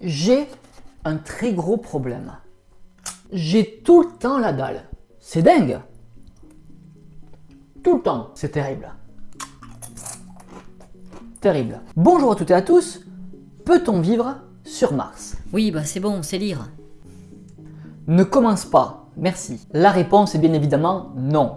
J'ai un très gros problème. J'ai tout le temps la dalle. C'est dingue Tout le temps, c'est terrible. Terrible. Bonjour à toutes et à tous. Peut-on vivre sur Mars? Oui, bah c'est bon, c'est lire. Ne commence pas, merci. La réponse est bien évidemment non.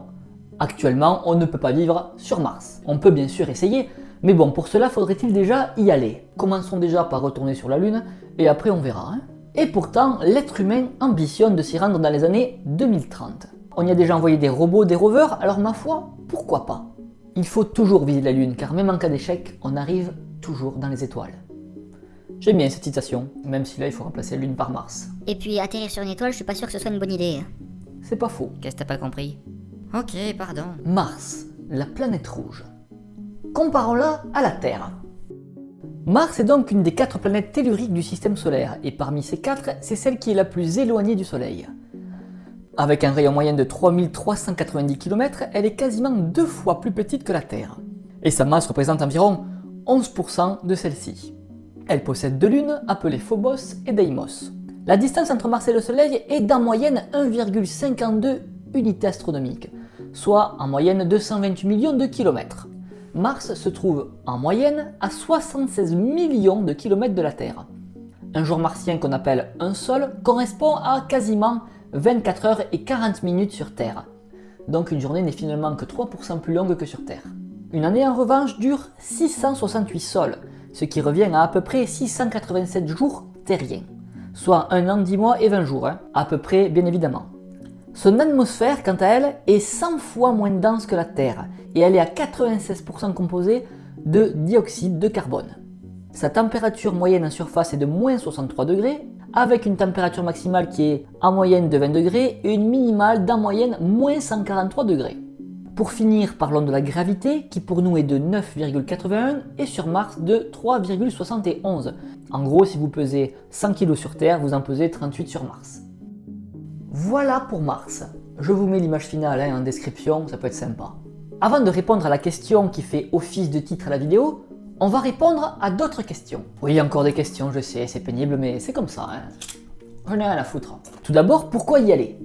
Actuellement, on ne peut pas vivre sur Mars. On peut bien sûr essayer, mais bon, pour cela, faudrait-il déjà y aller Commençons déjà par retourner sur la Lune, et après on verra. Hein. et pourtant, l'être humain ambitionne de s'y rendre dans les années 2030. On y a déjà envoyé des robots, des rovers, alors ma foi, pourquoi pas? Il faut toujours viser la Lune, car même en cas d'échec, on arrive toujours dans les étoiles. J'aime bien cette citation, même si là il faut remplacer la Lune par Mars. Et puis atterrir sur une étoile, je suis pas sûr que ce soit une bonne idée. C'est pas faux. Qu'est-ce que t'as pas compris? Ok, pardon. Mars, la planète rouge. Comparons-la à la Terre. Mars est donc une des quatre planètes telluriques du système solaire, et parmi ces quatre, c'est celle qui est la plus éloignée du Soleil. Avec un rayon moyen de 3390 km, elle est quasiment deux fois plus petite que la Terre. Et sa masse représente environ 11% de celle-ci. Elle possède deux lunes, appelées Phobos et Deimos. La distance entre Mars et le Soleil est d'en moyenne 1,52 unités astronomiques, soit en moyenne 228 millions de kilomètres. Mars se trouve en moyenne à 76 millions de kilomètres de la Terre. Un jour martien qu'on appelle un sol correspond à quasiment 24 heures et 40 minutes sur Terre. Donc une journée n'est finalement que 3% plus longue que sur Terre. Une année en revanche dure 668 sols, ce qui revient à à peu près 687 jours terriens. Soit un an, 10 mois et 20 jours, hein. à peu près bien évidemment. Son atmosphère, quant à elle, est 100 fois moins dense que la Terre et elle est à 96% composée de dioxyde de carbone. Sa température moyenne en surface est de moins 63 degrés, avec une température maximale qui est en moyenne de 20 degrés et une minimale d'en moyenne moins 143 degrés. Pour finir, parlons de la gravité qui pour nous est de 9,81 et sur Mars de 3,71. En gros, si vous pesez 100 kg sur Terre, vous en pesez 38 sur Mars. Voilà pour Mars. Je vous mets l'image finale hein, en description, ça peut être sympa. Avant de répondre à la question qui fait office de titre à la vidéo, on va répondre à d'autres questions. Oui, encore des questions, je sais, c'est pénible, mais c'est comme ça. Hein. J'en ai rien à foutre. Tout d'abord, pourquoi y aller?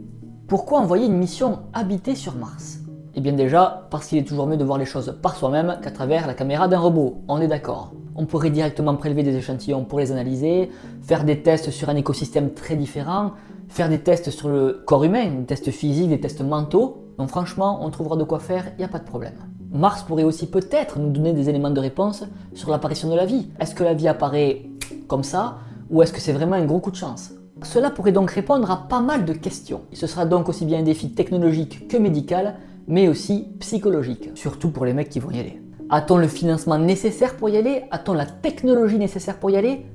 Pourquoi envoyer une mission habitée sur Mars? Eh bien déjà, parce qu'il est toujours mieux de voir les choses par soi-même qu'à travers la caméra d'un robot, on est d'accord. On pourrait directement prélever des échantillons pour les analyser, faire des tests sur un écosystème très différent, faire des tests sur le corps humain, des tests physiques, des tests mentaux. Donc franchement, on trouvera de quoi faire, il n'y a pas de problème. Mars pourrait aussi peut-être nous donner des éléments de réponse sur l'apparition de la vie. Est-ce que la vie apparaît comme ça ou est-ce que c'est vraiment un gros coup de chance? Cela pourrait donc répondre à pas mal de questions. Ce sera donc aussi bien un défi technologique que médical, mais aussi psychologique, surtout pour les mecs qui vont y aller. A-t-on le financement nécessaire pour y aller? A-t-on la technologie nécessaire pour y aller?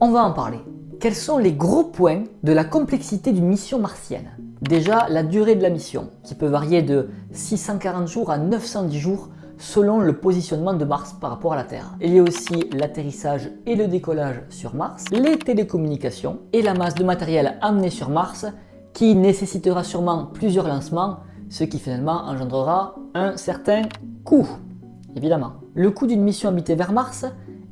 On va en parler. Quels sont les gros points de la complexité d'une mission martienne? Déjà, la durée de la mission, qui peut varier de 640 jours à 910 jours selon le positionnement de Mars par rapport à la Terre. Il y a aussi l'atterrissage et le décollage sur Mars, les télécommunications et la masse de matériel amené sur Mars qui nécessitera sûrement plusieurs lancements, ce qui finalement engendrera un certain coût, évidemment. Le coût d'une mission habitée vers Mars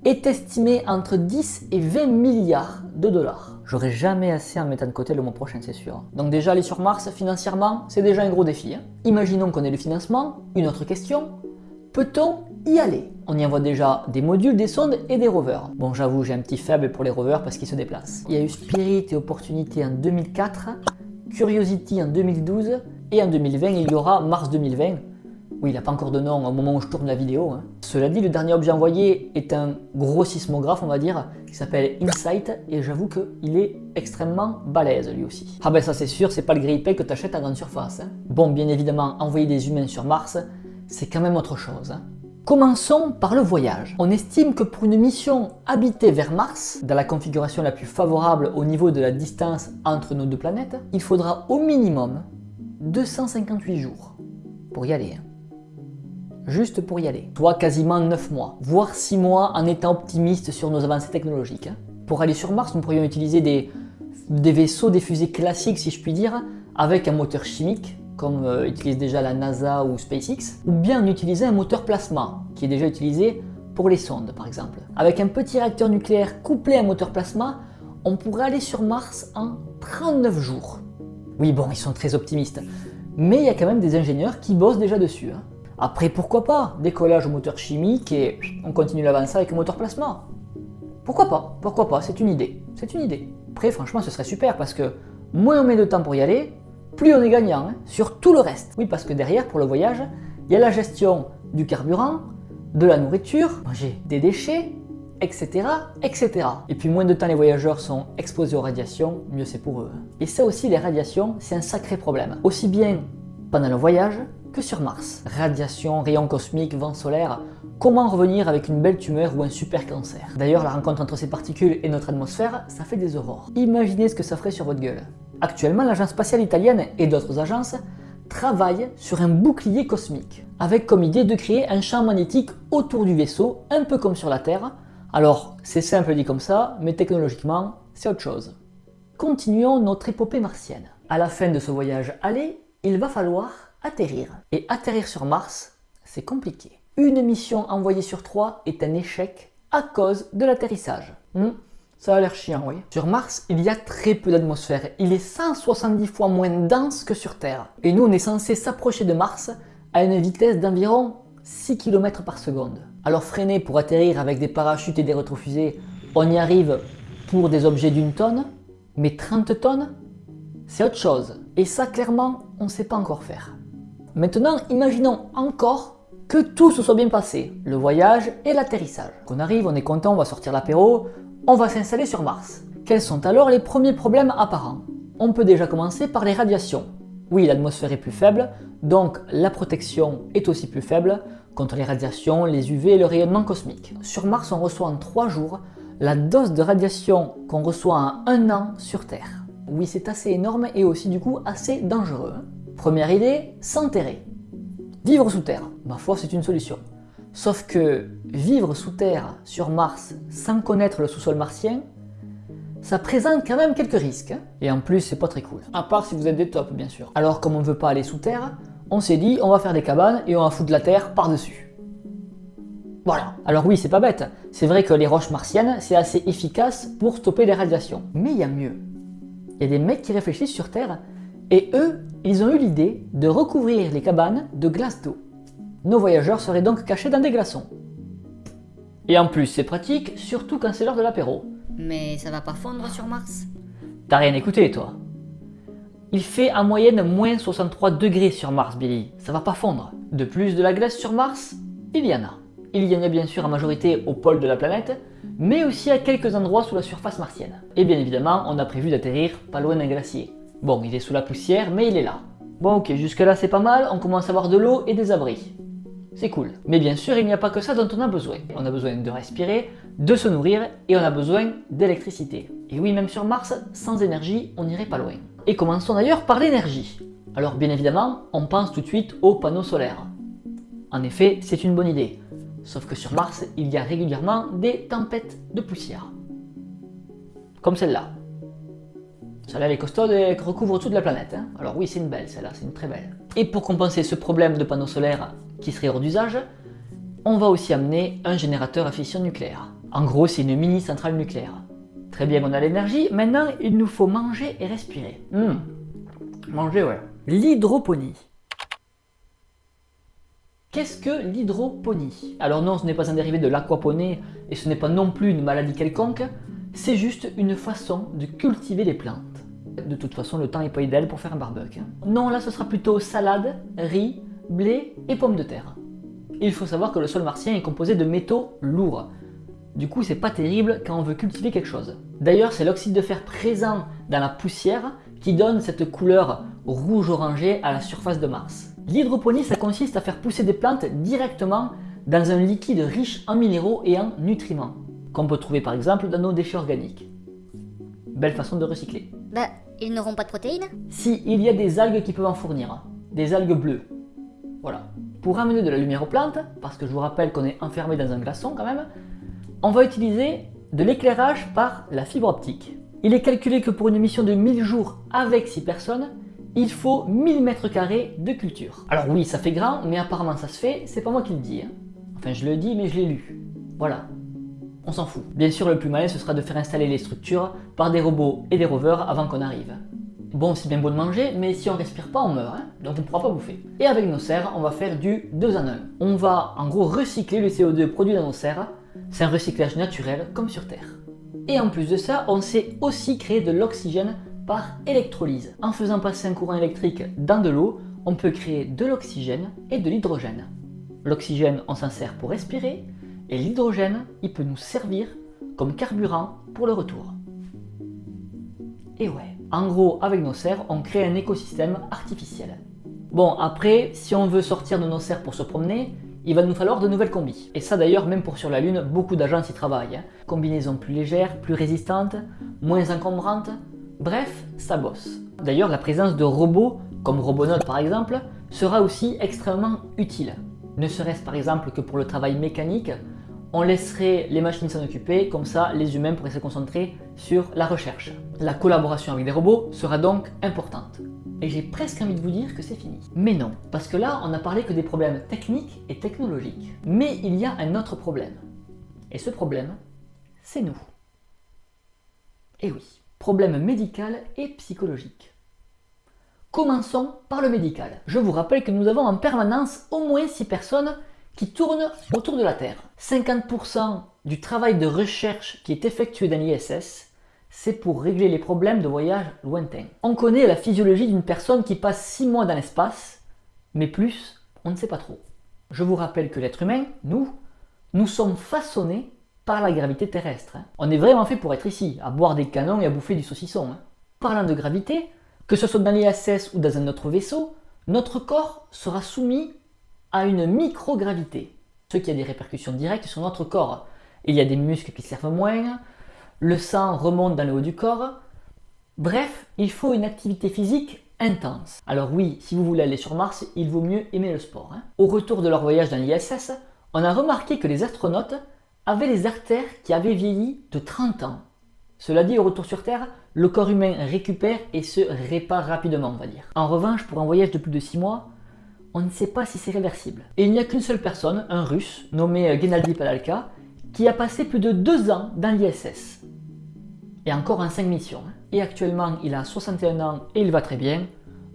est estimé entre 10 et 20 milliards de dollars. J'aurai jamais assez en mettant de côté le mois prochain, c'est sûr. Donc déjà, aller sur Mars, financièrement, c'est déjà un gros défi. Hein. Imaginons qu'on ait le financement. Une autre question, peut-on y aller? On y envoie déjà des modules, des sondes et des rovers. Bon, j'avoue, j'ai un petit faible pour les rovers parce qu'ils se déplacent. Il y a eu Spirit et Opportunity en 2004, Curiosity en 2012, et en 2020, il y aura Mars 2020, oui, il n'a pas encore de nom au moment où je tourne la vidéo. Hein. Cela dit, le dernier objet envoyé est un gros sismographe, on va dire, qui s'appelle Insight, et j'avoue qu'il est extrêmement balèze lui aussi. Ah ben ça c'est sûr, c'est pas le grille que tu achètes à grande surface. Hein. Bon, bien évidemment, envoyer des humains sur Mars, c'est quand même autre chose. Hein. Commençons par le voyage. On estime que pour une mission habitée vers Mars, dans la configuration la plus favorable au niveau de la distance entre nos deux planètes, il faudra au minimum 258 jours pour y aller juste pour y aller. Soit quasiment 9 mois, voire 6 mois en étant optimiste sur nos avancées technologiques. Hein. Pour aller sur Mars, nous pourrions utiliser des, vaisseaux, des fusées classiques si je puis dire, avec un moteur chimique, comme euh, utilise déjà la NASA ou SpaceX, ou bien utiliser un moteur plasma, qui est déjà utilisé pour les sondes par exemple. Avec un petit réacteur nucléaire couplé à un moteur plasma, on pourrait aller sur Mars en 39 jours. Oui bon, ils sont très optimistes, mais il y a quand même des ingénieurs qui bossent déjà dessus. hein. Après pourquoi pas, décollage au moteur chimique et on continue l'avancer avec un moteur plasma. Pourquoi pas, pourquoi pas, c'est une idée, c'est une idée. Après franchement ce serait super parce que moins on met de temps pour y aller, plus on est gagnant hein, sur tout le reste. Oui parce que derrière pour le voyage, il y a la gestion du carburant, de la nourriture, manger des déchets, etc., etc. Et puis moins de temps les voyageurs sont exposés aux radiations, mieux c'est pour eux. Et ça aussi, les radiations, c'est un sacré problème. Aussi bien pendant le voyage que sur Mars. Radiation, rayons cosmiques, vent solaire, comment revenir avec une belle tumeur ou un super cancer? D'ailleurs, la rencontre entre ces particules et notre atmosphère, ça fait des aurores. Imaginez ce que ça ferait sur votre gueule. Actuellement, l'agence spatiale italienne et d'autres agences travaillent sur un bouclier cosmique, avec comme idée de créer un champ magnétique autour du vaisseau, un peu comme sur la Terre. Alors, c'est simple dit comme ça, mais technologiquement, c'est autre chose. Continuons notre épopée martienne. À la fin de ce voyage aller, il va falloir atterrir. Et atterrir sur Mars, c'est compliqué. Une mission envoyée sur trois est un échec à cause de l'atterrissage. Hmm, ça a l'air chiant, oui. Sur Mars, il y a très peu d'atmosphère. Il est 170 fois moins dense que sur Terre. Et nous, on est censé s'approcher de Mars à une vitesse d'environ 6 km par seconde. Alors freiner pour atterrir avec des parachutes et des rétrofusées, on y arrive pour des objets d'une tonne, mais 30 tonnes, c'est autre chose. Et ça, clairement, on ne sait pas encore faire. Maintenant, imaginons encore que tout se soit bien passé, le voyage et l'atterrissage. Qu'on arrive, on est content, on va sortir l'apéro, on va s'installer sur Mars. Quels sont alors les premiers problèmes apparents? On peut déjà commencer par les radiations. Oui, l'atmosphère est plus faible, donc la protection est aussi plus faible contre les radiations, les UV et le rayonnement cosmique. Sur Mars, on reçoit en 3 jours la dose de radiation qu'on reçoit en un an sur Terre. Oui, c'est assez énorme et aussi du coup assez dangereux. Première idée, s'enterrer. Vivre sous terre, ma foi c'est une solution. Sauf que vivre sous terre sur Mars sans connaître le sous-sol martien, ça présente quand même quelques risques. hein. Et en plus c'est pas très cool. À part si vous êtes des tops bien sûr. Alors comme on veut pas aller sous terre, on s'est dit on va faire des cabanes et on va foutre la terre par-dessus. Voilà. Alors oui, c'est pas bête. C'est vrai que les roches martiennes, c'est assez efficace pour stopper les radiations. Mais il y a mieux. Il y a des mecs qui réfléchissent sur Terre et eux, ils ont eu l'idée de recouvrir les cabanes de glace d'eau. Nos voyageurs seraient donc cachés dans des glaçons. Et en plus, c'est pratique, surtout quand c'est l'heure de l'apéro. Mais ça va pas fondre sur Mars T'as rien écouté, toi Il fait en moyenne moins 63 degrés sur Mars, Billy. Ça va pas fondre. De plus, de la glace sur Mars, il y en a. Il y en a bien sûr en majorité au pôle de la planète, mais aussi à quelques endroits sous la surface martienne. Et bien évidemment, on a prévu d'atterrir pas loin d'un glacier. Bon, il est sous la poussière, mais il est là. Bon ok, jusque là c'est pas mal, on commence à avoir de l'eau et des abris. C'est cool. Mais bien sûr, il n'y a pas que ça dont on a besoin. On a besoin de respirer, de se nourrir et on a besoin d'électricité. Et oui, même sur Mars, sans énergie, on n'irait pas loin. Et commençons d'ailleurs par l'énergie. Alors bien évidemment, on pense tout de suite aux panneaux solaires. En effet, c'est une bonne idée. Sauf que sur Mars, il y a régulièrement des tempêtes de poussière. Comme celle-là. Celle-là, elle est costaude et recouvre toute la planète. hein. Alors oui, c'est une belle, celle-là, c'est une très belle. Et pour compenser ce problème de panneaux solaires qui serait hors d'usage, on va aussi amener un générateur à fission nucléaire. En gros, c'est une mini centrale nucléaire. Très bien, on a l'énergie, maintenant il nous faut manger et respirer. Hmm. Manger, ouais. L'hydroponie. Qu'est-ce que l'hydroponie? Alors non, ce n'est pas un dérivé de l'aquaponie et ce n'est pas non plus une maladie quelconque, c'est juste une façon de cultiver les plantes. De toute façon, le temps n'est pas idéal pour faire un barbecue. Non, là ce sera plutôt salade, riz, blé et pommes de terre. Il faut savoir que le sol martien est composé de métaux lourds. Du coup, c'est pas terrible quand on veut cultiver quelque chose. D'ailleurs, c'est l'oxyde de fer présent dans la poussière qui donne cette couleur rouge-orangé à la surface de Mars. L'hydroponie, ça consiste à faire pousser des plantes directement dans un liquide riche en minéraux et en nutriments, qu'on peut trouver par exemple dans nos déchets organiques. Belle façon de recycler. Bah, ils n'auront pas de protéines Si, il y a des algues qui peuvent en fournir, des algues bleues. Voilà. Pour amener de la lumière aux plantes, parce que je vous rappelle qu'on est enfermé dans un glaçon quand même, on va utiliser de l'éclairage par la fibre optique. Il est calculé que pour une mission de 1000 jours avec 6 personnes, il faut 1000 mètres carrés de culture. Alors oui, ça fait grand, mais apparemment ça se fait, c'est pas moi qui le dis. hein. Enfin, je le dis, mais je l'ai lu. Voilà. S'en fout. Bien sûr, le plus malin, ce sera de faire installer les structures par des robots et des rovers avant qu'on arrive. Bon, c'est bien beau de manger, mais si on respire pas, on meurt, hein, donc on ne pourra pas bouffer. Et avec nos serres, on va faire du 2 en 1. On va en gros recycler le CO2 produit dans nos serres. C'est un recyclage naturel, comme sur Terre. Et en plus de ça, on sait aussi créer de l'oxygène par électrolyse. En faisant passer un courant électrique dans de l'eau, on peut créer de l'oxygène et de l'hydrogène. L'oxygène, on s'en sert pour respirer, et l'hydrogène, il peut nous servir comme carburant pour le retour. Et ouais, en gros, avec nos serres, on crée un écosystème artificiel. Bon, après, si on veut sortir de nos serres pour se promener, il va nous falloir de nouvelles combis. Et ça d'ailleurs, même pour sur la Lune, beaucoup d'agences y travaillent. Hein. Combinaisons plus légères, plus résistantes, moins encombrantes, bref, ça bosse. D'ailleurs, la présence de robots, comme Robonaut par exemple, sera aussi extrêmement utile. Ne serait-ce par exemple que pour le travail mécanique, on laisserait les machines s'en occuper, comme ça les humains pourraient se concentrer sur la recherche. La collaboration avec des robots sera donc importante. Et j'ai presque envie de vous dire que c'est fini. Mais non, parce que là on n'a parlé que des problèmes techniques et technologiques. Mais il y a un autre problème. Et ce problème, c'est nous. Et oui, problème médical et psychologique. Commençons par le médical. Je vous rappelle que nous avons en permanence au moins 6 personnes qui autour de la Terre. 50% du travail de recherche qui est effectué dans l'ISS, c'est pour régler les problèmes de voyage lointains. On connaît la physiologie d'une personne qui passe 6 mois dans l'espace, mais plus, on ne sait pas trop. Je vous rappelle que l'être humain, nous, nous sommes façonnés par la gravité terrestre. Hein. On est vraiment fait pour être ici, à boire des canons et à bouffer du saucisson. Hein. Parlant de gravité, que ce soit dans l'ISS ou dans un autre vaisseau, notre corps sera soumis à une microgravité, ce qui a des répercussions directes sur notre corps. Il y a des muscles qui servent moins, le sang remonte dans le haut du corps. Bref, il faut une activité physique intense. Alors oui, si vous voulez aller sur Mars, il vaut mieux aimer le sport. Hein. Au retour de leur voyage dans l'ISS, on a remarqué que les astronautes avaient les artères qui avaient vieilli de 30 ans. Cela dit, au retour sur Terre, le corps humain récupère et se répare rapidement, on va dire. En revanche, pour un voyage de plus de 6 mois, on ne sait pas si c'est réversible. Et il n'y a qu'une seule personne, un russe, nommé Gennady Padalka, qui a passé plus de deux ans dans l'ISS. Et encore en 5 missions. Et actuellement, il a 61 ans et il va très bien.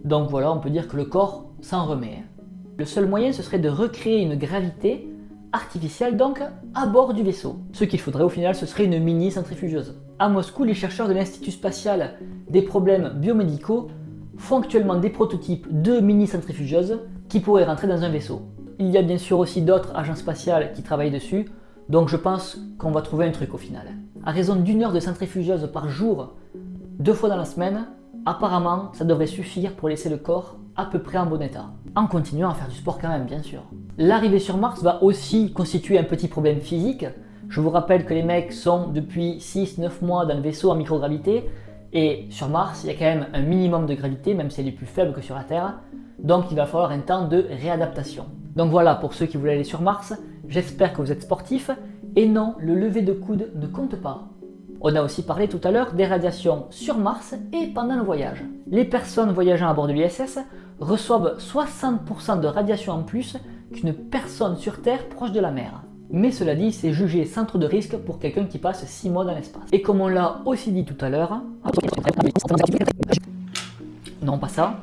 Donc voilà, on peut dire que le corps s'en remet. Le seul moyen, ce serait de recréer une gravité artificielle donc à bord du vaisseau. Ce qu'il faudrait au final, ce serait une mini centrifugeuse. À Moscou, les chercheurs de l'Institut spatial des problèmes biomédicaux font actuellement des prototypes de mini centrifugeuses qui pourraient rentrer dans un vaisseau. Il y a bien sûr aussi d'autres agences spatiales qui travaillent dessus, donc je pense qu'on va trouver un truc au final. À raison d'une heure de centrifugeuse par jour, deux fois dans la semaine, apparemment ça devrait suffire pour laisser le corps à peu près en bon état. En continuant à faire du sport quand même, bien sûr. L'arrivée sur Mars va aussi constituer un petit problème physique. Je vous rappelle que les mecs sont depuis 6-9 mois dans le vaisseau en microgravité, et sur Mars, il y a quand même un minimum de gravité, même si elle est plus faible que sur la Terre. Donc il va falloir un temps de réadaptation. Donc voilà pour ceux qui voulaient aller sur Mars, j'espère que vous êtes sportifs. Et non, le lever de coude ne compte pas. On a aussi parlé tout à l'heure des radiations sur Mars et pendant le voyage. Les personnes voyageant à bord de l'ISS reçoivent 60% de radiation en plus qu'une personne sur Terre proche de la mer. Mais cela dit, c'est jugé centre de risque pour quelqu'un qui passe 6 mois dans l'espace. Et comme on l'a aussi dit tout à l'heure... Non, pas ça.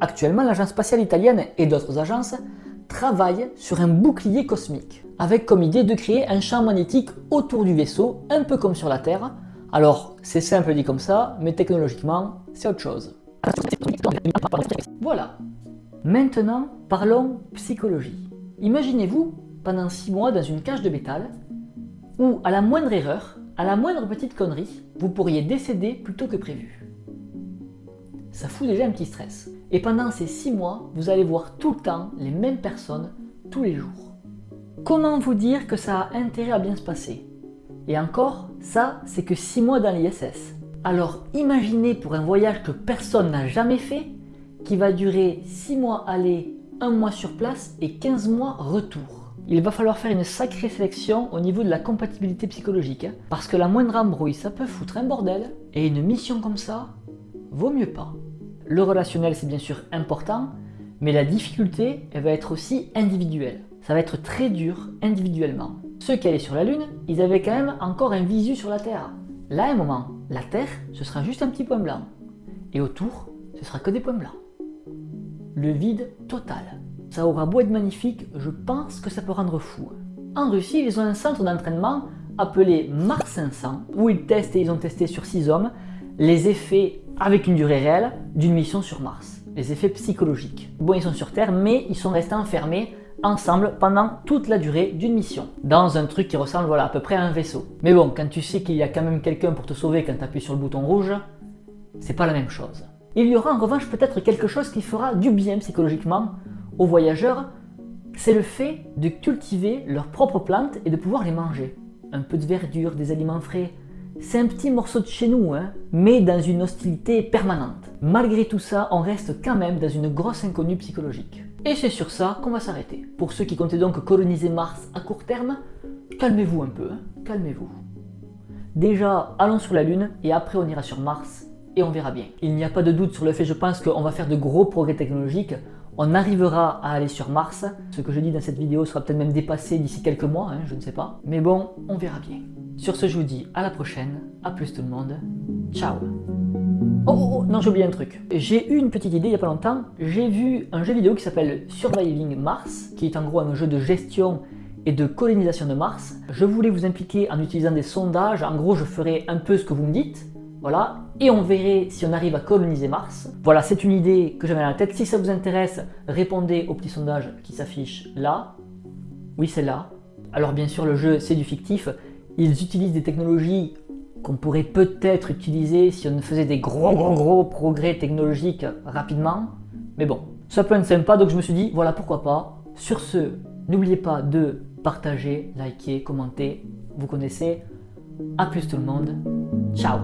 Actuellement, l'agence spatiale italienne et d'autres agences travaillent sur un bouclier cosmique, avec comme idée de créer un champ magnétique autour du vaisseau, un peu comme sur la Terre. Alors, c'est simple dit comme ça, mais technologiquement, c'est autre chose. Voilà. Maintenant, parlons psychologie. Imaginez-vous pendant 6 mois dans une cage de métal où à la moindre erreur, à la moindre petite connerie, vous pourriez décéder plutôt que prévu. Ça fout déjà un petit stress. Et pendant ces 6 mois, vous allez voir tout le temps les mêmes personnes tous les jours. Comment vous dire que ça a intérêt à bien se passer? Et encore, ça, c'est que 6 mois dans l'ISS. Alors imaginez pour un voyage que personne n'a jamais fait, qui va durer 6 mois aller, un mois sur place et 15 mois retour. Il va falloir faire une sacrée sélection au niveau de la compatibilité psychologique, hein, parce que la moindre embrouille, ça peut foutre un bordel, et une mission comme ça, vaut mieux pas. Le relationnel, c'est bien sûr important, mais la difficulté, elle va être aussi individuelle. ça va être très dur individuellement. Ceux qui allaient sur la Lune, ils avaient quand même encore un visu sur la Terre. Là, à un moment, la Terre, ce sera juste un petit point blanc. Et autour, ce sera que des points blancs. Le vide total. Ça aura beau être magnifique, je pense que ça peut rendre fou. En Russie, ils ont un centre d'entraînement appelé Mars 500, où ils testent et ils ont testé sur 6 hommes les effets avec une durée réelle d'une mission sur Mars, les effets psychologiques. Bon, ils sont sur Terre, mais ils sont restés enfermés ensemble pendant toute la durée d'une mission, dans un truc qui ressemble voilà, à peu près à un vaisseau. Mais bon, quand tu sais qu'il y a quand même quelqu'un pour te sauver quand tu appuies sur le bouton rouge, c'est pas la même chose. Il y aura en revanche peut-être quelque chose qui fera du bien psychologiquement aux voyageurs, c'est le fait de cultiver leurs propres plantes et de pouvoir les manger. Un peu de verdure, des aliments frais, c'est un petit morceau de chez nous, hein, mais dans une hostilité permanente. Malgré tout ça, on reste quand même dans une grosse inconnue psychologique. Et c'est sur ça qu'on va s'arrêter. Pour ceux qui comptaient donc coloniser Mars à court terme, calmez-vous un peu, hein, calmez-vous. Déjà, allons sur la Lune et après on ira sur Mars et on verra bien. Il n'y a pas de doute sur le fait, je pense, qu'on va faire de gros progrès technologiques. On arrivera à aller sur Mars. Ce que je dis dans cette vidéo sera peut-être même dépassé d'ici quelques mois, hein, je ne sais pas. Mais bon, on verra bien. Sur ce, je vous dis à la prochaine. A plus tout le monde. Ciao Oh, oh, oh non, j'ai oublié un truc. J'ai eu une petite idée il n'y a pas longtemps. J'ai vu un jeu vidéo qui s'appelle Surviving Mars, qui est en gros un jeu de gestion et de colonisation de Mars. Je voulais vous impliquer en utilisant des sondages. En gros, je ferai un peu ce que vous me dites. Voilà, et on verrait si on arrive à coloniser Mars. Voilà, c'est une idée que j'avais dans la tête. Si ça vous intéresse, répondez au petit sondage qui s'affiche là. Oui, c'est là. Alors bien sûr, le jeu, c'est du fictif. Ils utilisent des technologies qu'on pourrait peut-être utiliser si on faisait des gros gros gros progrès technologiques rapidement. Mais bon, ça peut être sympa, donc je me suis dit, voilà, pourquoi pas. Sur ce, n'oubliez pas de partager, liker, commenter, vous connaissez. A plus tout le monde, ciao